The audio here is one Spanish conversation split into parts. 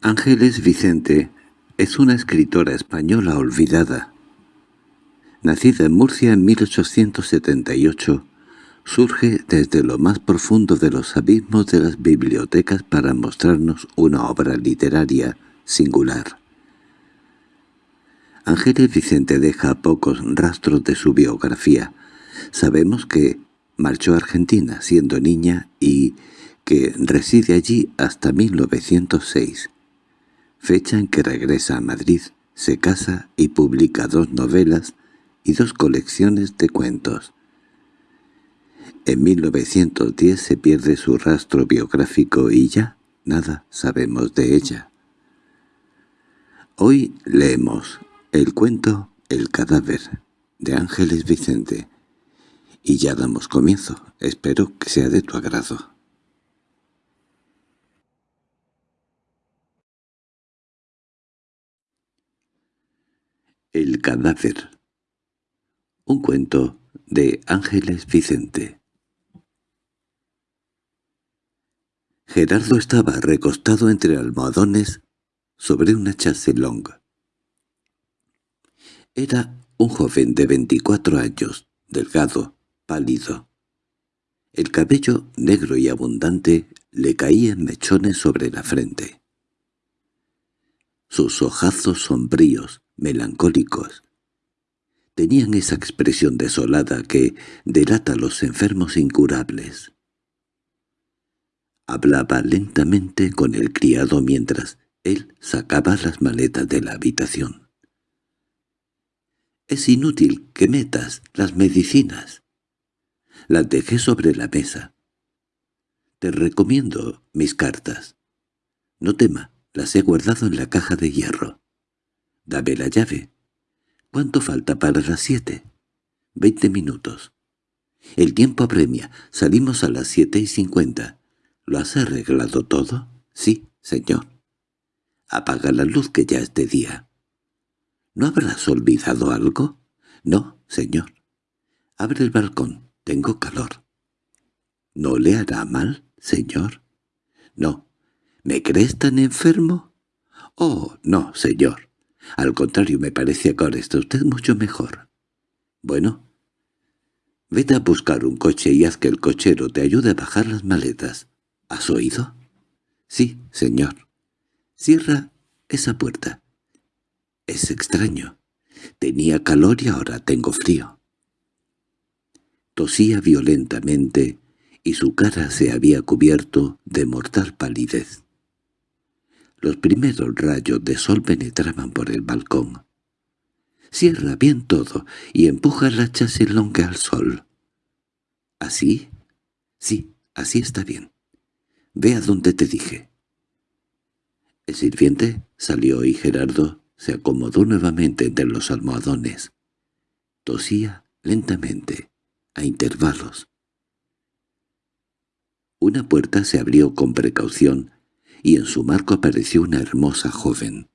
Ángeles Vicente es una escritora española olvidada. Nacida en Murcia en 1878, surge desde lo más profundo de los abismos de las bibliotecas para mostrarnos una obra literaria singular. Ángeles Vicente deja pocos rastros de su biografía. Sabemos que marchó a Argentina siendo niña y que reside allí hasta 1906 fecha en que regresa a Madrid, se casa y publica dos novelas y dos colecciones de cuentos. En 1910 se pierde su rastro biográfico y ya nada sabemos de ella. Hoy leemos el cuento El cadáver de Ángeles Vicente y ya damos comienzo. Espero que sea de tu agrado. El cadáver Un cuento de Ángeles Vicente Gerardo estaba recostado entre almohadones sobre una chaselong. Era un joven de veinticuatro años, delgado, pálido. El cabello negro y abundante le caía en mechones sobre la frente. Sus ojazos sombríos, melancólicos. Tenían esa expresión desolada que delata a los enfermos incurables. Hablaba lentamente con el criado mientras él sacaba las maletas de la habitación. «Es inútil que metas las medicinas. Las dejé sobre la mesa. Te recomiendo mis cartas. No tema, las he guardado en la caja de hierro. Dame la llave. ¿Cuánto falta para las siete? Veinte minutos. El tiempo apremia. Salimos a las siete y cincuenta. ¿Lo has arreglado todo? Sí, señor. Apaga la luz que ya es de día. ¿No habrás olvidado algo? No, señor. Abre el balcón. Tengo calor. ¿No le hará mal, señor? No. ¿Me crees tan enfermo? Oh, no, señor. Al contrario, me parece que ahora está usted mucho mejor. Bueno, vete a buscar un coche y haz que el cochero te ayude a bajar las maletas. ¿Has oído? Sí, señor. Cierra esa puerta. Es extraño. Tenía calor y ahora tengo frío. Tosía violentamente y su cara se había cubierto de mortal palidez. Los primeros rayos de sol penetraban por el balcón. Cierra bien todo y empuja la chaselonga al sol. ¿Así? Sí, así está bien. Ve a donde te dije. El sirviente salió y Gerardo se acomodó nuevamente entre los almohadones. Tosía lentamente, a intervalos. Una puerta se abrió con precaución y en su marco apareció una hermosa joven.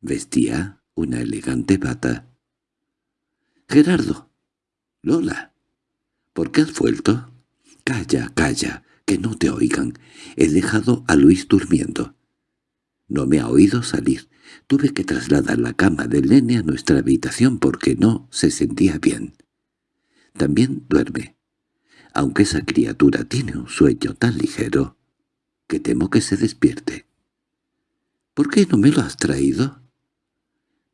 Vestía una elegante bata. —¡Gerardo! —Lola. ¿Por qué has vuelto? —Calla, calla, que no te oigan. He dejado a Luis durmiendo. No me ha oído salir. Tuve que trasladar la cama del nene a nuestra habitación porque no se sentía bien. También duerme. Aunque esa criatura tiene un sueño tan ligero que temo que se despierte. —¿Por qué no me lo has traído?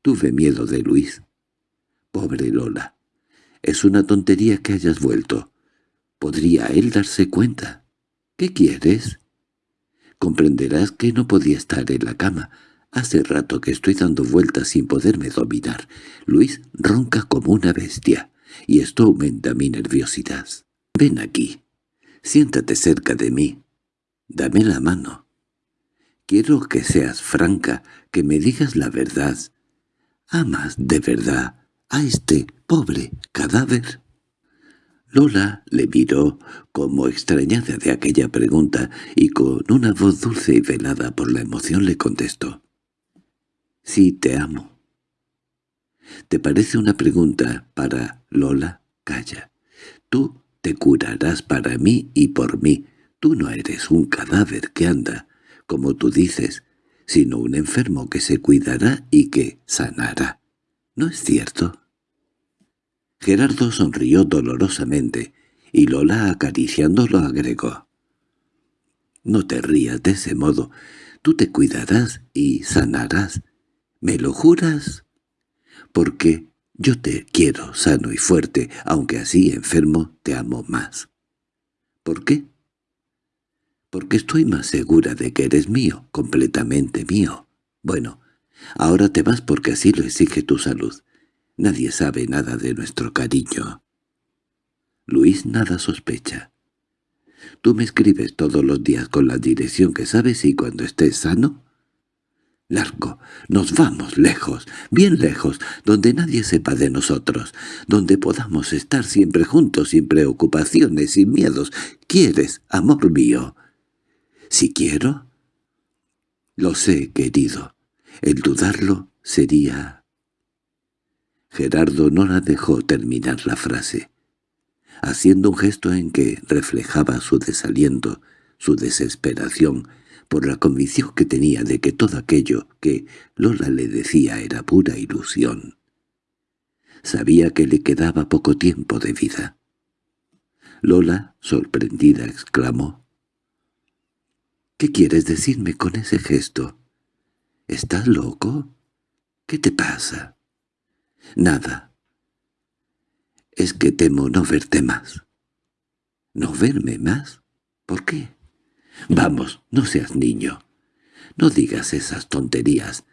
Tuve miedo de Luis. Pobre Lola. Es una tontería que hayas vuelto. ¿Podría él darse cuenta? ¿Qué quieres? Comprenderás que no podía estar en la cama. Hace rato que estoy dando vueltas sin poderme dominar. Luis ronca como una bestia, y esto aumenta mi nerviosidad. Ven aquí. Siéntate cerca de mí. Dame la mano. Quiero que seas franca, que me digas la verdad. ¿Amas de verdad a este pobre cadáver? Lola le miró como extrañada de aquella pregunta y con una voz dulce y velada por la emoción le contestó. «Sí, te amo». «¿Te parece una pregunta para Lola? Calla. Tú te curarás para mí y por mí. Tú no eres un cadáver que anda, como tú dices. sino un enfermo que se cuidará y que sanará. ¿No es cierto? Gerardo sonrió dolorosamente, y Lola acariciándolo agregó. «No te rías de ese modo. Tú te cuidarás y sanarás. ¿Me lo juras?» «Porque yo te quiero sano y fuerte, aunque así enfermo te amo más». «¿Por qué?» «Porque estoy más segura de que eres mío, completamente mío. Bueno, ahora te vas porque así lo exige tu salud. Nadie sabe nada de nuestro cariño». Luis nada sospecha. Tú me escribes todos los días con la dirección que sabes y cuando estés sano. Largo, nos vamos lejos, bien lejos, donde nadie sepa de nosotros, donde podamos estar siempre juntos, sin preocupaciones, sin miedos. ¿Quieres, amor mío? ¿Si quiero? Lo sé, querido. El dudarlo sería... Gerardo no la dejó terminar la frase haciendo un gesto en que reflejaba su desaliento, su desesperación, por la convicción que tenía de que todo aquello que Lola le decía era pura ilusión. Sabía que le quedaba poco tiempo de vida. Lola, sorprendida, exclamó. —¿Qué quieres decirme con ese gesto? ¿Estás loco? ¿Qué te pasa? —Nada es que temo no verte más. ¿No verme más? ¿Por qué? Vamos, no seas niño. No digas esas tonterías.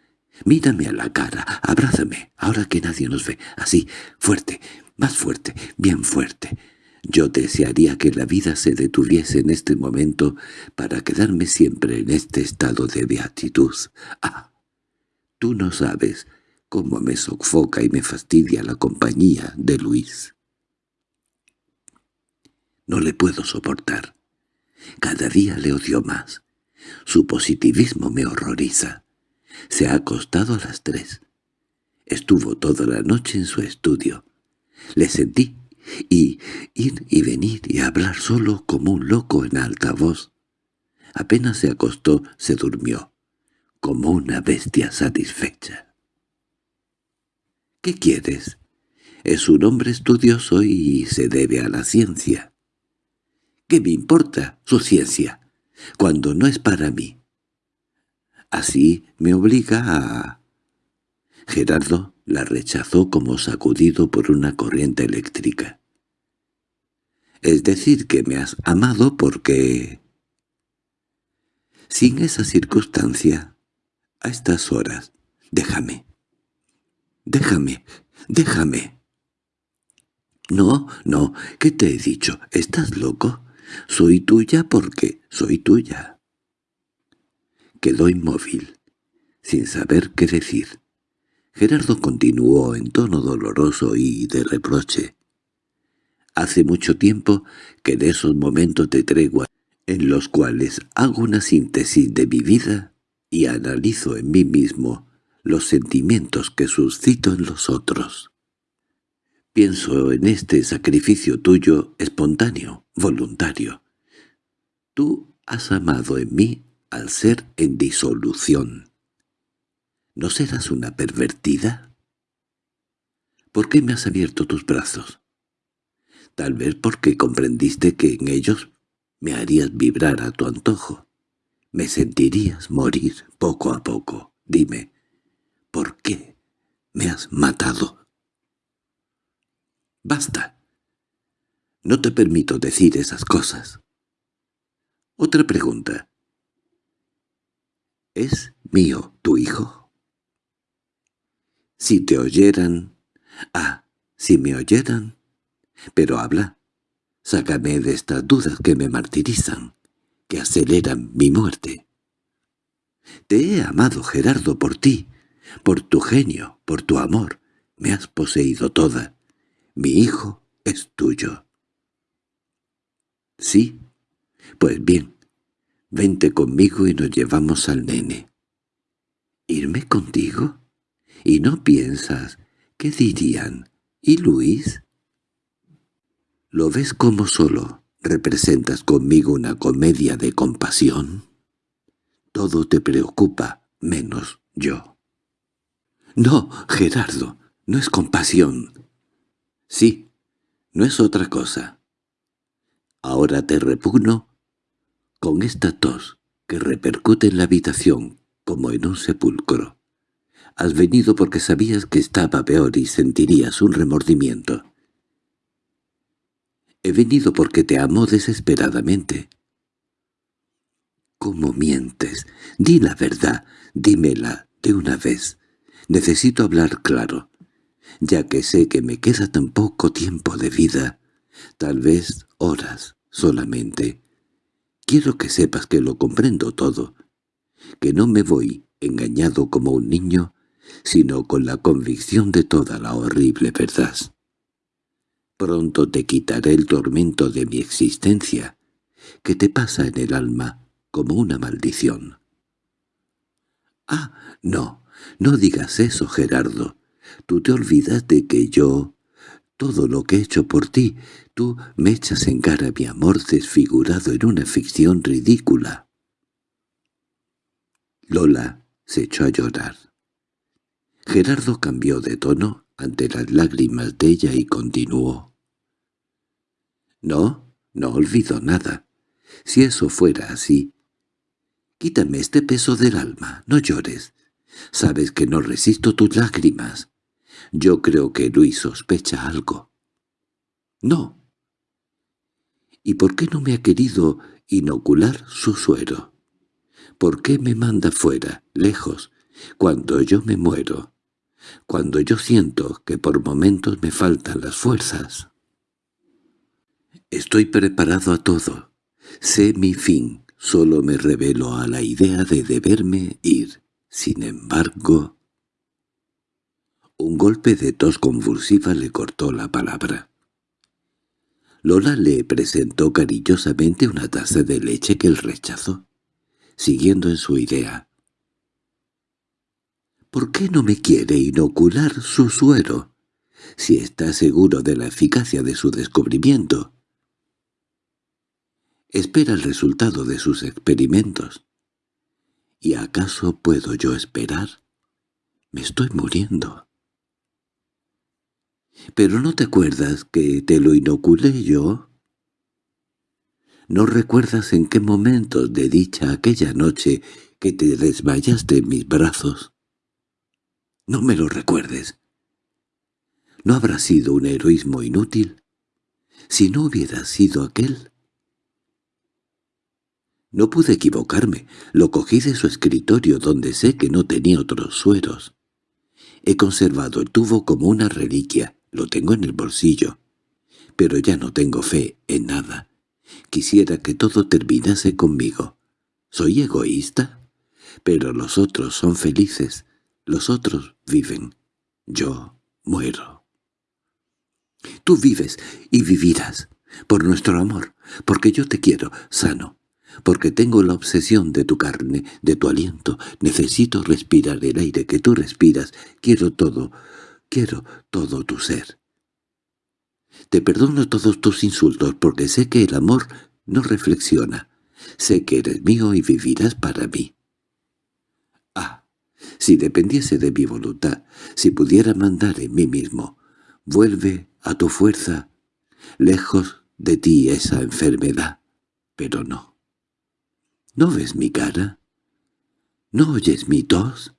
Mírame a la cara, abrázame, ahora que nadie nos ve. Así, fuerte, más fuerte, bien fuerte. Yo desearía que la vida se detuviese en este momento para quedarme siempre en este estado de beatitud. Ah, tú no sabes cómo me sofoca y me fastidia la compañía de Luis. No le puedo soportar. Cada día le odio más. Su positivismo me horroriza. Se ha acostado a las tres. Estuvo toda la noche en su estudio. Le sentí y ir y venir y hablar solo como un loco en alta voz. Apenas se acostó, se durmió, como una bestia satisfecha. ¿Qué quieres? Es un hombre estudioso y se debe a la ciencia. ¿Qué me importa su ciencia, cuando no es para mí? Así me obliga a... Gerardo la rechazó como sacudido por una corriente eléctrica. Es decir, que me has amado porque... Sin esa circunstancia, a estas horas, déjame. —Déjame, déjame. —No, no, ¿qué te he dicho? ¿Estás loco? Soy tuya porque soy tuya. Quedó inmóvil, sin saber qué decir. Gerardo continuó en tono doloroso y de reproche. Hace mucho tiempo que de esos momentos de tregua en los cuales hago una síntesis de mi vida y analizo en mí mismo los sentimientos que suscito en los otros. Pienso en este sacrificio tuyo espontáneo, voluntario. Tú has amado en mí al ser en disolución. ¿No serás una pervertida? ¿Por qué me has abierto tus brazos? Tal vez porque comprendiste que en ellos me harías vibrar a tu antojo. Me sentirías morir poco a poco. Dime, ¿Por qué me has matado? Basta. No te permito decir esas cosas. Otra pregunta. ¿Es mío tu hijo? Si te oyeran... Ah, si me oyeran... Pero habla. Sácame de estas dudas que me martirizan, que aceleran mi muerte. Te he amado, Gerardo, por ti, por tu genio, por tu amor, me has poseído toda. Mi hijo es tuyo. —¿Sí? Pues bien, vente conmigo y nos llevamos al nene. —¿Irme contigo? ¿Y no piensas qué dirían? ¿Y Luis? ¿Lo ves como solo representas conmigo una comedia de compasión? Todo te preocupa, menos yo. —No, Gerardo, no es compasión. —Sí, no es otra cosa. Ahora te repugno con esta tos que repercute en la habitación como en un sepulcro. Has venido porque sabías que estaba peor y sentirías un remordimiento. He venido porque te amo desesperadamente. ¿Cómo mientes? Di la verdad, dímela de una vez. Necesito hablar claro, ya que sé que me queda tan poco tiempo de vida, tal vez horas solamente. Quiero que sepas que lo comprendo todo, que no me voy engañado como un niño, sino con la convicción de toda la horrible verdad. Pronto te quitaré el tormento de mi existencia, que te pasa en el alma como una maldición. —Ah, no, no digas eso, Gerardo. Tú te olvidas de que yo... Todo lo que he hecho por ti, tú me echas en cara mi amor desfigurado en una ficción ridícula. Lola se echó a llorar. Gerardo cambió de tono ante las lágrimas de ella y continuó. «No, no olvido nada. Si eso fuera así, quítame este peso del alma, no llores. Sabes que no resisto tus lágrimas. Yo creo que Luis sospecha algo». «No». «¿Y por qué no me ha querido inocular su suero? ¿Por qué me manda fuera, lejos, cuando yo me muero?» cuando yo siento que por momentos me faltan las fuerzas. Estoy preparado a todo. Sé mi fin. Solo me revelo a la idea de deberme ir. Sin embargo... Un golpe de tos convulsiva le cortó la palabra. Lola le presentó cariñosamente una taza de leche que él rechazó, siguiendo en su idea. ¿Por qué no me quiere inocular su suero, si está seguro de la eficacia de su descubrimiento? espera el resultado de sus experimentos. ¿Y acaso puedo yo esperar? Me estoy muriendo. ¿Pero no te acuerdas que te lo inoculé yo? ¿No recuerdas en qué momentos de dicha aquella noche que te desmayaste en mis brazos? No me lo recuerdes. ¿No habrá sido un heroísmo inútil? Si no hubiera sido aquel, no pude equivocarme. Lo cogí de su escritorio donde sé que no tenía otros sueros. He conservado el tubo como una reliquia. Lo tengo en el bolsillo. Pero ya no tengo fe en nada. Quisiera que todo terminase conmigo. ¿Soy egoísta? Pero los otros son felices. Los otros viven. Yo muero. Tú vives y vivirás. Por nuestro amor. Porque yo te quiero, sano porque tengo la obsesión de tu carne, de tu aliento. Necesito respirar el aire que tú respiras. Quiero todo, quiero todo tu ser. Te perdono todos tus insultos porque sé que el amor no reflexiona. Sé que eres mío y vivirás para mí. Si dependiese de mi voluntad, si pudiera mandar en mí mismo, vuelve a tu fuerza, lejos de ti esa enfermedad. Pero no. ¿No ves mi cara? ¿No oyes mi tos?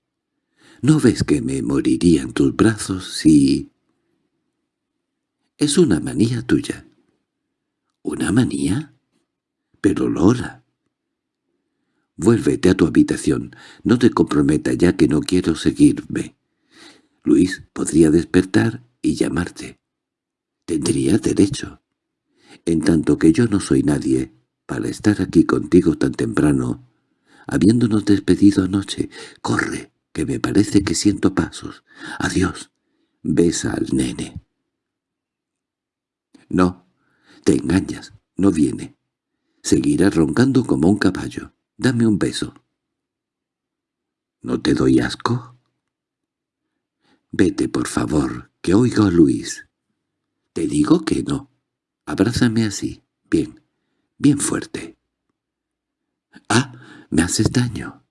¿No ves que me moriría en tus brazos si...? Es una manía tuya. ¿Una manía? Pero Lola... Vuélvete a tu habitación. No te comprometa ya que no quiero seguirme. Luis podría despertar y llamarte. Tendría derecho. En tanto que yo no soy nadie, para estar aquí contigo tan temprano, habiéndonos despedido anoche. Corre, que me parece que siento pasos. Adiós. Besa al nene. No, te engañas, no viene. Seguirá roncando como un caballo. Dame un beso. ¿No te doy asco? Vete, por favor, que oigo a Luis. Te digo que no. Abrázame así. Bien bien fuerte. —¡Ah! ¿Me haces daño?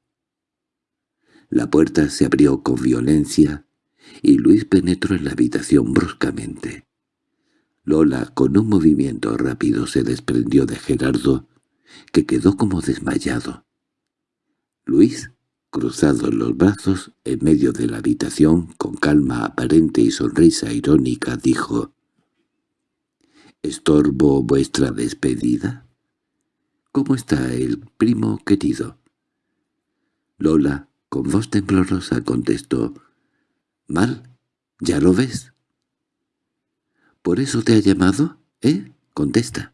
La puerta se abrió con violencia y Luis penetró en la habitación bruscamente. Lola, con un movimiento rápido, se desprendió de Gerardo, que quedó como desmayado. Luis, cruzado los brazos, en medio de la habitación, con calma aparente y sonrisa irónica, dijo —¿Estorbo vuestra despedida? —¿Cómo está el primo querido? Lola, con voz temblorosa, contestó —Mal, ya lo ves. —¿Por eso te ha llamado? ¿Eh? Contesta.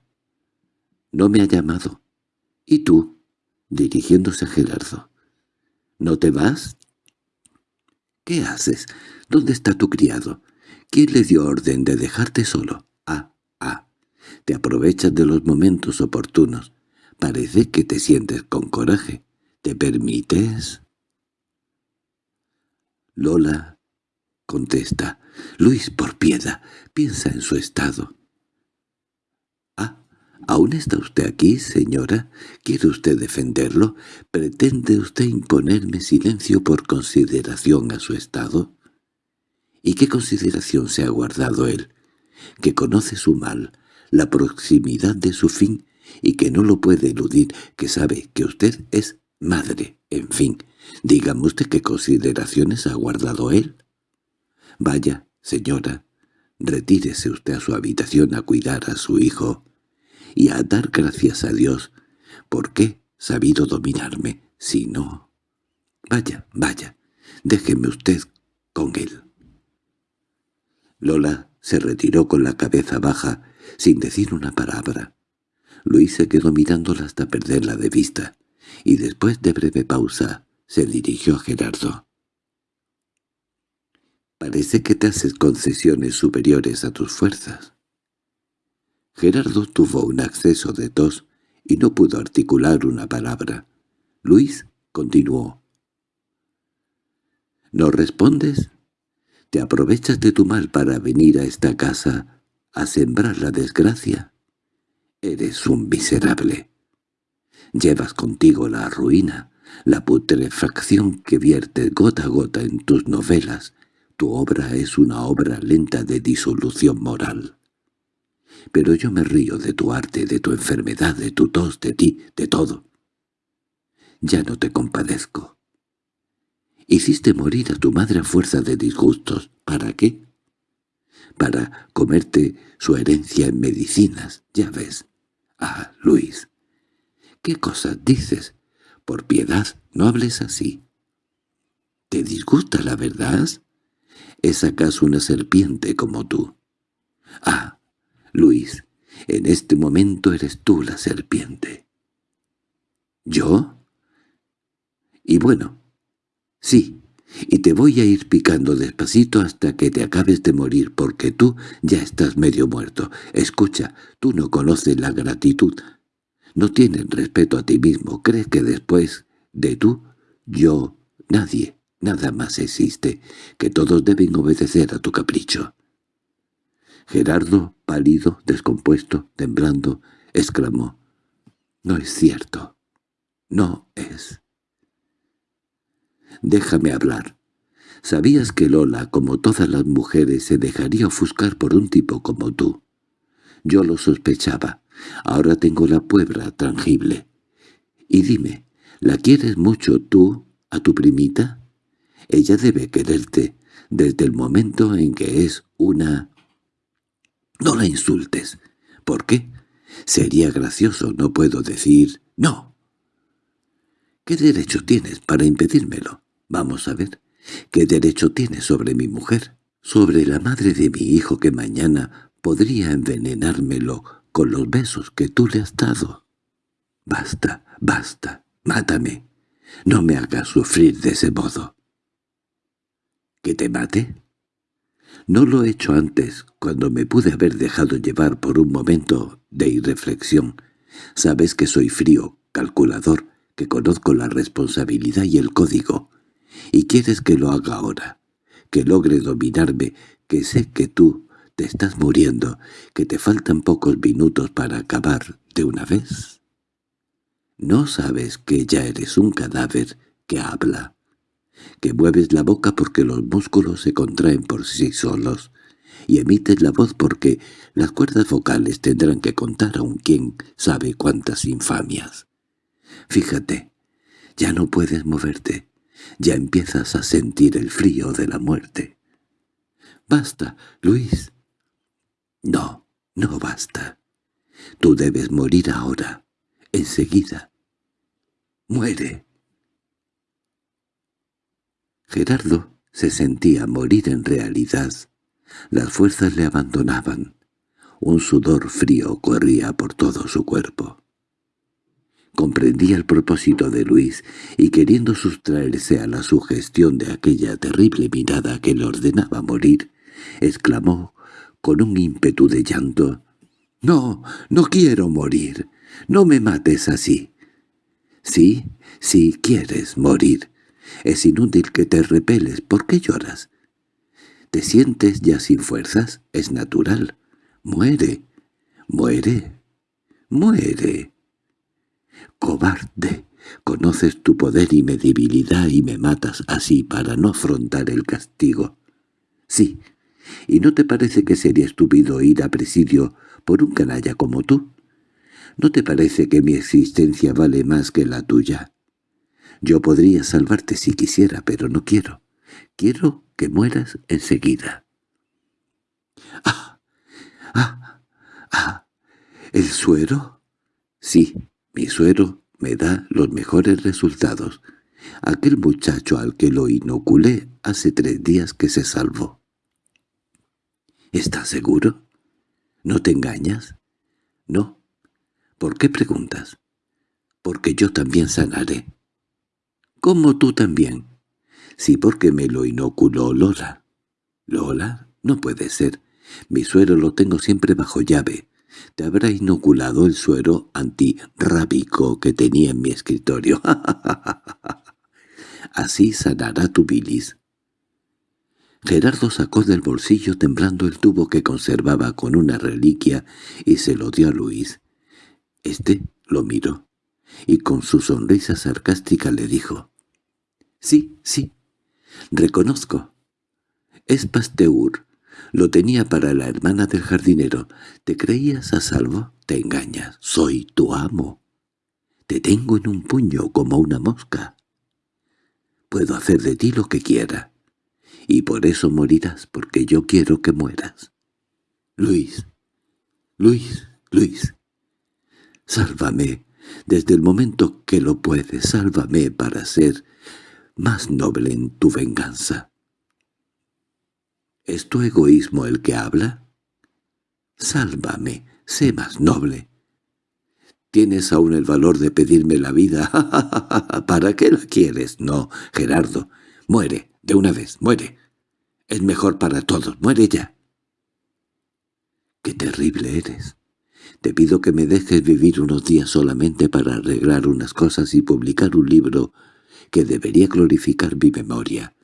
—No me ha llamado. —¿Y tú? —dirigiéndose a Gerardo. —¿No te vas? —¿Qué haces? ¿Dónde está tu criado? ¿Quién le dio orden de dejarte solo? Ah, ah. Te aprovechas de los momentos oportunos. Parece que te sientes con coraje. ¿Te permites? Lola contesta. Luis, por piedad, piensa en su estado. ¿Aún está usted aquí, señora? ¿Quiere usted defenderlo? ¿Pretende usted imponerme silencio por consideración a su estado? ¿Y qué consideración se ha guardado él? Que conoce su mal, la proximidad de su fin, y que no lo puede eludir, que sabe que usted es madre, en fin. Dígame usted qué consideraciones ha guardado él. Vaya, señora, retírese usted a su habitación a cuidar a su hijo y a dar gracias a Dios, porque sabido dominarme, si no... Vaya, vaya, déjeme usted con él. Lola se retiró con la cabeza baja, sin decir una palabra. Luis se quedó mirándola hasta perderla de vista, y después de breve pausa se dirigió a Gerardo. Parece que te haces concesiones superiores a tus fuerzas. Gerardo tuvo un acceso de tos y no pudo articular una palabra. Luis continuó. ¿No respondes? ¿Te aprovechas de tu mal para venir a esta casa a sembrar la desgracia? Eres un miserable. Llevas contigo la ruina, la putrefacción que vierte gota a gota en tus novelas, tu obra es una obra lenta de disolución moral. Pero yo me río de tu arte, de tu enfermedad, de tu tos, de ti, de todo. Ya no te compadezco. Hiciste morir a tu madre a fuerza de disgustos. ¿Para qué? Para comerte su herencia en medicinas, ya ves. Ah, Luis, ¿qué cosas dices? Por piedad, no hables así. ¿Te disgusta la verdad? ¿Es acaso una serpiente como tú? Ah, Luis, en este momento eres tú la serpiente. ¿Yo? Y bueno, sí, y te voy a ir picando despacito hasta que te acabes de morir, porque tú ya estás medio muerto. Escucha, tú no conoces la gratitud. No tienes respeto a ti mismo. Crees que después de tú, yo, nadie. Nada más existe, que todos deben obedecer a tu capricho. Gerardo, pálido, descompuesto, temblando, exclamó, «No es cierto. No es». «Déjame hablar. Sabías que Lola, como todas las mujeres, se dejaría ofuscar por un tipo como tú. Yo lo sospechaba. Ahora tengo la puebla tangible. Y dime, ¿la quieres mucho tú a tu primita?» Ella debe quererte desde el momento en que es una... No la insultes. ¿Por qué? Sería gracioso, no puedo decir no. ¿Qué derecho tienes para impedírmelo? Vamos a ver. ¿Qué derecho tienes sobre mi mujer? Sobre la madre de mi hijo que mañana podría envenenármelo con los besos que tú le has dado. Basta, basta, mátame. No me hagas sufrir de ese modo. ¿Que te mate? No lo he hecho antes, cuando me pude haber dejado llevar por un momento de irreflexión. Sabes que soy frío, calculador, que conozco la responsabilidad y el código. Y quieres que lo haga ahora, que logre dominarme, que sé que tú te estás muriendo, que te faltan pocos minutos para acabar de una vez. ¿No sabes que ya eres un cadáver que habla? Que mueves la boca porque los músculos se contraen por sí solos, y emites la voz porque las cuerdas vocales tendrán que contar a un quien sabe cuántas infamias. Fíjate, ya no puedes moverte, ya empiezas a sentir el frío de la muerte. —¡Basta, Luis! —No, no basta. Tú debes morir ahora, enseguida. ¡Muere! Gerardo se sentía morir en realidad. Las fuerzas le abandonaban. Un sudor frío corría por todo su cuerpo. Comprendía el propósito de Luis y queriendo sustraerse a la sugestión de aquella terrible mirada que le ordenaba morir, exclamó con un ímpetu de llanto, «¡No, no quiero morir! ¡No me mates así!» «Sí, sí quieres morir. Es inútil que te repeles. ¿Por qué lloras? ¿Te sientes ya sin fuerzas? Es natural. Muere, muere, muere. ¡Cobarde! Conoces tu poder y mi debilidad y me matas así para no afrontar el castigo. Sí, ¿y no te parece que sería estúpido ir a presidio por un canalla como tú? ¿No te parece que mi existencia vale más que la tuya? Yo podría salvarte si quisiera, pero no quiero. Quiero que mueras enseguida. —¡Ah! ¡Ah! ¡Ah! ¿El suero? Sí, mi suero me da los mejores resultados. Aquel muchacho al que lo inoculé hace tres días que se salvó. —¿Estás seguro? ¿No te engañas? —No. ¿Por qué preguntas? —Porque yo también sanaré. —¿Cómo tú también? —Sí, porque me lo inoculó Lola. —¿Lola? No puede ser. Mi suero lo tengo siempre bajo llave. Te habrá inoculado el suero antirrábico que tenía en mi escritorio. Así sanará tu bilis. Gerardo sacó del bolsillo temblando el tubo que conservaba con una reliquia y se lo dio a Luis. Este lo miró y con su sonrisa sarcástica le dijo, «Sí, sí, reconozco. Es Pasteur. Lo tenía para la hermana del jardinero. ¿Te creías a salvo? Te engañas. Soy tu amo. Te tengo en un puño como una mosca. Puedo hacer de ti lo que quiera. Y por eso morirás, porque yo quiero que mueras. Luis, Luis, Luis, sálvame. Desde el momento que lo puedes, sálvame para ser más noble en tu venganza. ¿Es tu egoísmo el que habla? Sálvame, sé más noble. ¿Tienes aún el valor de pedirme la vida? ¿Para qué la quieres? No, Gerardo. Muere, de una vez, muere. Es mejor para todos, muere ya. ¡Qué terrible eres! Te pido que me dejes vivir unos días solamente para arreglar unas cosas y publicar un libro que debería glorificar mi memoria.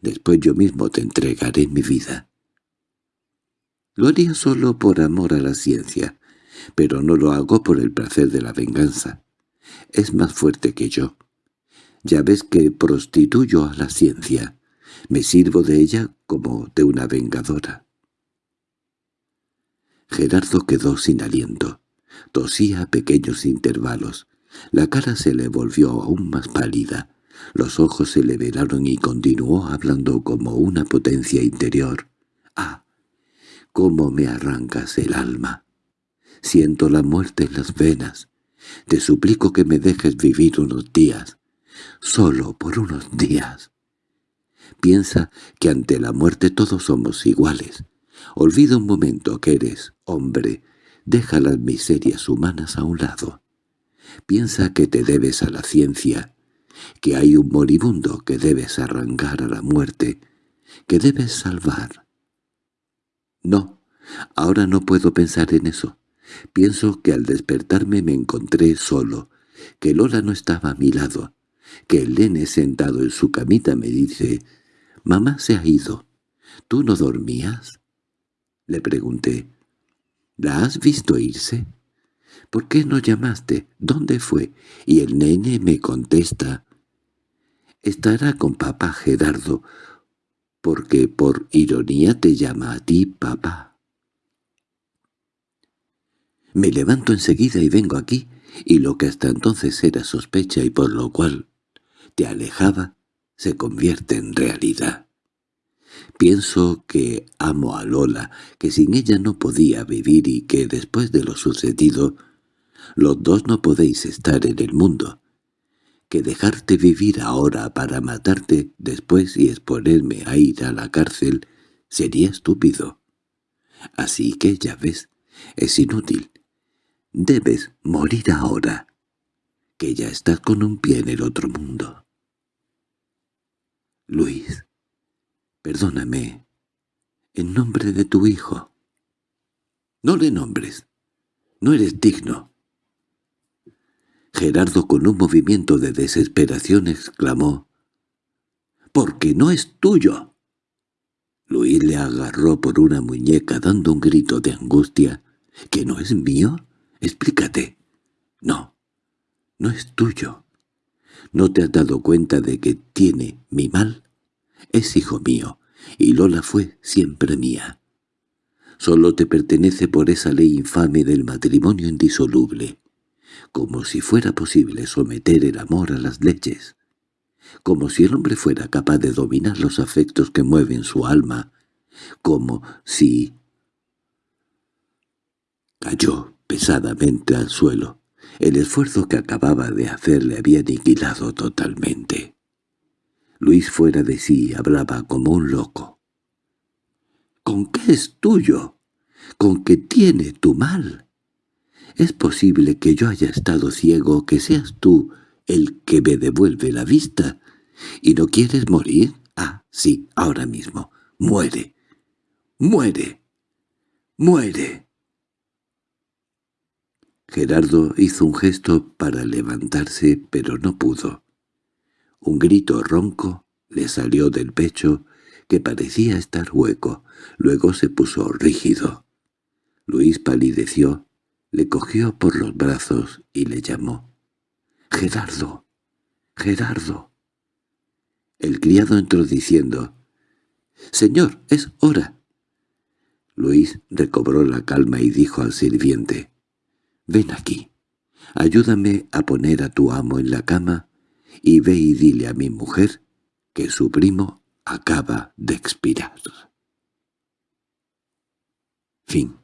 Después yo mismo te entregaré mi vida. Lo haría solo por amor a la ciencia, pero no lo hago por el placer de la venganza. Es más fuerte que yo. Ya ves que prostituyo a la ciencia. Me sirvo de ella como de una vengadora. Gerardo quedó sin aliento. Tosía a pequeños intervalos. La cara se le volvió aún más pálida. Los ojos se le velaron y continuó hablando como una potencia interior. «¡Ah! ¡Cómo me arrancas el alma! Siento la muerte en las venas. Te suplico que me dejes vivir unos días. Solo por unos días. Piensa que ante la muerte todos somos iguales. Olvida un momento que eres hombre. Deja las miserias humanas a un lado. Piensa que te debes a la ciencia, que hay un moribundo que debes arrancar a la muerte, que debes salvar. No, ahora no puedo pensar en eso. Pienso que al despertarme me encontré solo, que Lola no estaba a mi lado, que el nene sentado en su camita me dice, «Mamá se ha ido. ¿Tú no dormías?» Le pregunté, «¿La has visto irse?» ¿Por qué no llamaste? ¿Dónde fue? Y el nene me contesta, Estará con papá Gerardo, porque por ironía te llama a ti papá. Me levanto enseguida y vengo aquí, y lo que hasta entonces era sospecha y por lo cual te alejaba, se convierte en realidad. Pienso que amo a Lola, que sin ella no podía vivir y que después de lo sucedido, los dos no podéis estar en el mundo. Que dejarte vivir ahora para matarte después y exponerme a ir a la cárcel sería estúpido. Así que, ya ves, es inútil. Debes morir ahora, que ya estás con un pie en el otro mundo. Luis, perdóname, en nombre de tu hijo. No le nombres, no eres digno. Gerardo con un movimiento de desesperación exclamó, «¡Porque no es tuyo!». Luis le agarró por una muñeca dando un grito de angustia. «¿Que no es mío? Explícate». «No, no es tuyo. ¿No te has dado cuenta de que tiene mi mal? Es hijo mío, y Lola fue siempre mía. Solo te pertenece por esa ley infame del matrimonio indisoluble, como si fuera posible someter el amor a las leyes, como si el hombre fuera capaz de dominar los afectos que mueven su alma, como si... Cayó pesadamente al suelo. El esfuerzo que acababa de hacer le había aniquilado totalmente. Luis fuera de sí hablaba como un loco. —¿Con qué es tuyo? ¿Con qué tiene tu mal? ¿Es posible que yo haya estado ciego, que seas tú el que me devuelve la vista? ¿Y no quieres morir? Ah, sí, ahora mismo. Muere. Muere. Muere. Gerardo hizo un gesto para levantarse, pero no pudo. Un grito ronco le salió del pecho, que parecía estar hueco. Luego se puso rígido. Luis palideció, le cogió por los brazos y le llamó. «¡Gerardo! ¡Gerardo!» El criado entró diciendo, «Señor, es hora». Luis recobró la calma y dijo al sirviente, Ven aquí. Ayúdame a poner a tu amo en la cama y ve y dile a mi mujer que su primo acaba de expirar. Fin